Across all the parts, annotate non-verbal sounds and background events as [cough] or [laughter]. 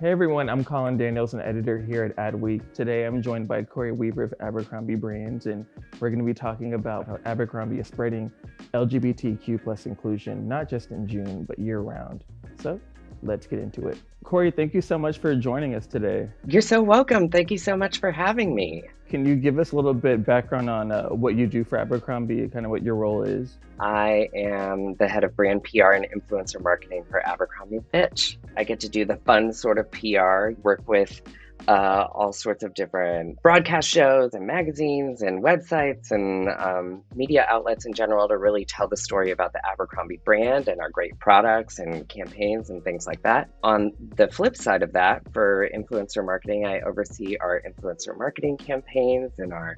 Hey everyone, I'm Colin Daniels, an editor here at Adweek. Today I'm joined by Corey Weaver of Abercrombie Brands, and we're going to be talking about how Abercrombie is spreading LGBTQ plus inclusion, not just in June, but year round. So let's get into it. Corey, thank you so much for joining us today. You're so welcome. Thank you so much for having me. Can you give us a little bit background on uh, what you do for Abercrombie, kind of what your role is? I am the head of brand PR and influencer marketing for Abercrombie Fitch. I get to do the fun sort of PR, work with uh, all sorts of different broadcast shows and magazines and websites and um, media outlets in general to really tell the story about the Abercrombie brand and our great products and campaigns and things like that. On the flip side of that, for influencer marketing, I oversee our influencer marketing campaigns and our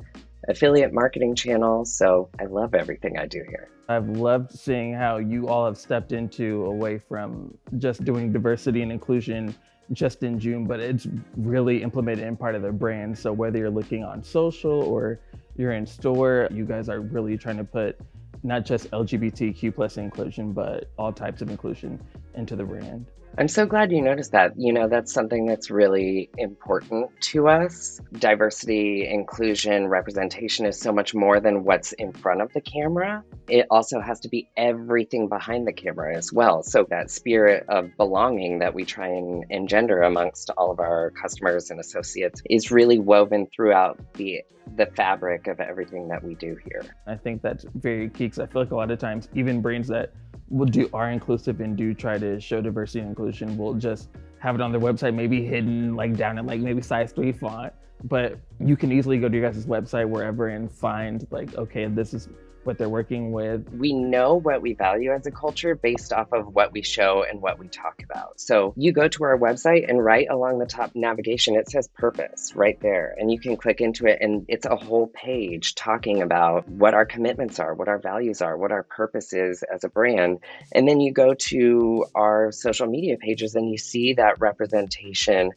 affiliate marketing channels. So I love everything I do here. I've loved seeing how you all have stepped into away from just doing diversity and inclusion just in June, but it's really implemented in part of their brand. So whether you're looking on social or you're in store, you guys are really trying to put not just LGBTQ plus inclusion, but all types of inclusion into the brand. I'm so glad you noticed that. You know, that's something that's really important to us. Diversity, inclusion, representation is so much more than what's in front of the camera. It also has to be everything behind the camera as well. So, that spirit of belonging that we try and engender amongst all of our customers and associates is really woven throughout the the fabric of everything that we do here. I think that's very key because I feel like a lot of times, even brands that will do are inclusive and do try to show diversity and inclusion will just have it on their website, maybe hidden like down in like maybe size three font. But you can easily go to your guys' website wherever and find like, okay, this is what they're working with. We know what we value as a culture based off of what we show and what we talk about. So you go to our website and right along the top navigation, it says purpose right there. And you can click into it and it's a whole page talking about what our commitments are, what our values are, what our purpose is as a brand. And then you go to our social media pages and you see that representation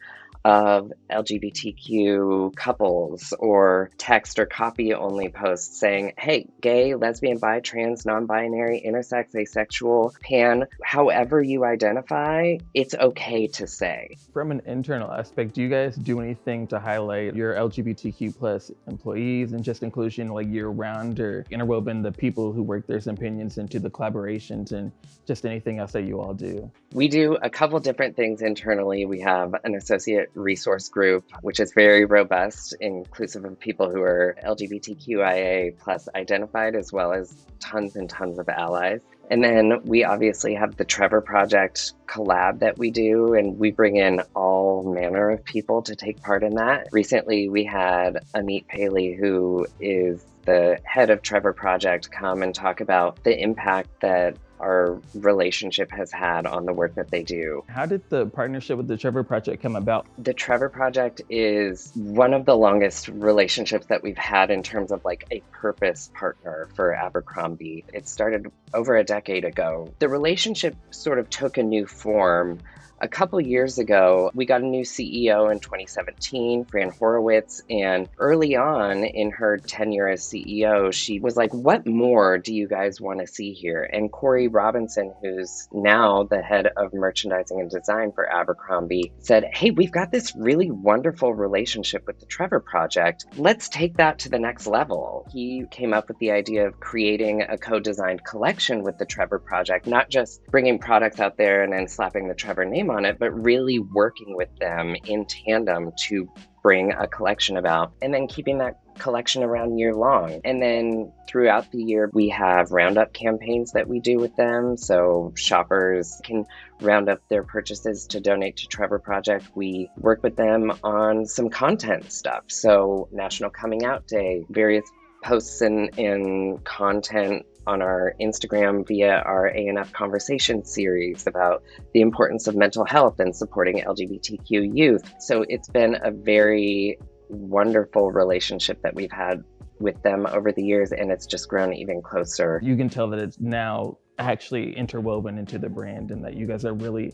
of LGBTQ couples or text or copy only posts saying, hey, gay, lesbian, bi, trans, non binary, intersex, asexual, pan, however you identify, it's okay to say. From an internal aspect, do you guys do anything to highlight your LGBTQ plus employees and just inclusion like year round or interwoven the people who work their opinions into the collaborations and just anything else that you all do? We do a couple different things internally. We have an associate resource group, which is very robust, inclusive of people who are LGBTQIA plus identified, as well as tons and tons of allies. And then we obviously have the Trevor Project collab that we do, and we bring in all manner of people to take part in that. Recently, we had Amit Paley, who is the head of Trevor Project, come and talk about the impact that our relationship has had on the work that they do. How did the partnership with the Trevor Project come about? The Trevor Project is one of the longest relationships that we've had in terms of like a purpose partner for Abercrombie. It started over a decade ago. The relationship sort of took a new form a couple years ago, we got a new CEO in 2017, Fran Horowitz, and early on in her tenure as CEO, she was like, What more do you guys want to see here? And Corey Robinson, who's now the head of merchandising and design for Abercrombie, said, Hey, we've got this really wonderful relationship with the Trevor Project. Let's take that to the next level. He came up with the idea of creating a co designed collection with the Trevor Project, not just bringing products out there and then slapping the Trevor name name on it, but really working with them in tandem to bring a collection about and then keeping that collection around year long. And then throughout the year, we have roundup campaigns that we do with them. So shoppers can round up their purchases to donate to Trevor Project. We work with them on some content stuff. So National Coming Out Day, various posts and, and content on our Instagram via our ANF conversation series about the importance of mental health and supporting LGBTQ youth. So it's been a very wonderful relationship that we've had with them over the years, and it's just grown even closer. You can tell that it's now actually interwoven into the brand and that you guys are really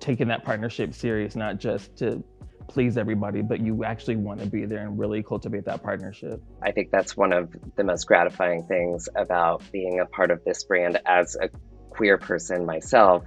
taking that partnership serious, not just to please everybody, but you actually want to be there and really cultivate that partnership. I think that's one of the most gratifying things about being a part of this brand as a queer person myself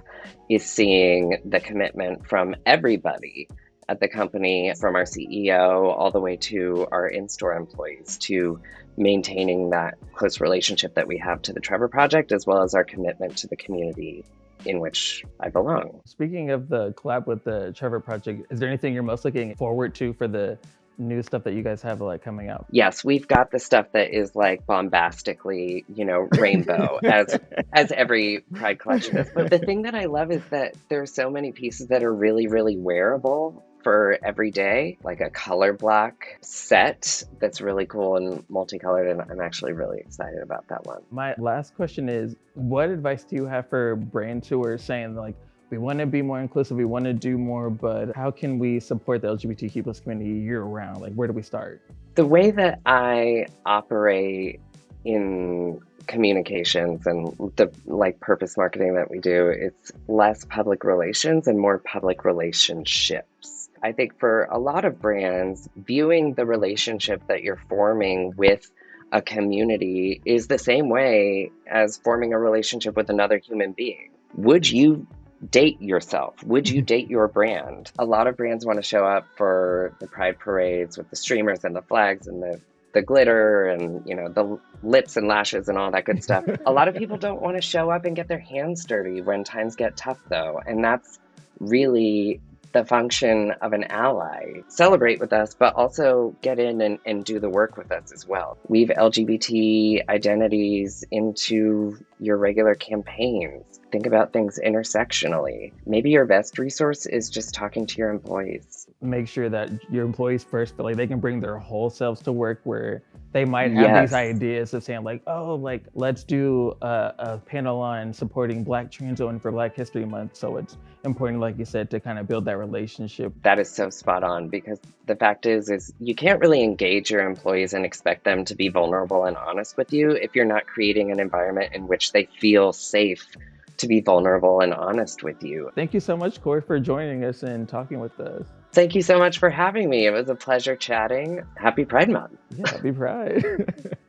is seeing the commitment from everybody at the company, from our CEO all the way to our in store employees, to maintaining that close relationship that we have to the Trevor Project, as well as our commitment to the community in which I belong. Speaking of the collab with the Trevor Project, is there anything you're most looking forward to for the new stuff that you guys have like coming out? Yes, we've got the stuff that is like bombastically, you know, rainbow [laughs] as as every Pride collection is. But the thing that I love is that there's so many pieces that are really, really wearable for every day, like a color block set that's really cool and multicolored. And I'm actually really excited about that one. My last question is what advice do you have for brands who are saying like we want to be more inclusive, we want to do more, but how can we support the LGBTQ plus community year round? Like, where do we start? The way that I operate in communications and the like purpose marketing that we do, it's less public relations and more public relationships. I think for a lot of brands, viewing the relationship that you're forming with a community is the same way as forming a relationship with another human being. Would you date yourself? Would you mm-hmm. date your brand? A lot of brands want to show up for the pride parades with the streamers and the flags and the the glitter and you know the lips and lashes and all that good stuff. a lot of [laughs] people don't want to show up and get their hands dirty when times get tough though, and that's really the function of an ally. Celebrate with us, but also get in and, and do the work with us as well. Weave LGBT identities into your regular campaigns. Think about things intersectionally. Maybe your best resource is just talking to your employees. Make sure that your employees first feel like they can bring their whole selves to work where they might have yes. these ideas of saying like, oh, like let's do a, a, panel on supporting Black trans women for Black History Month. So it's important, like you said, to kind of build that relationship. That is so spot on because the fact is, is you can't really engage your employees and expect them to be vulnerable and honest with you if you're not creating an environment in which they feel safe to be vulnerable and honest with you. Thank you so much, Corey, for joining us and talking with us. Thank you so much for having me. It was a pleasure chatting. Happy Pride Month. Yeah, happy Pride. [laughs]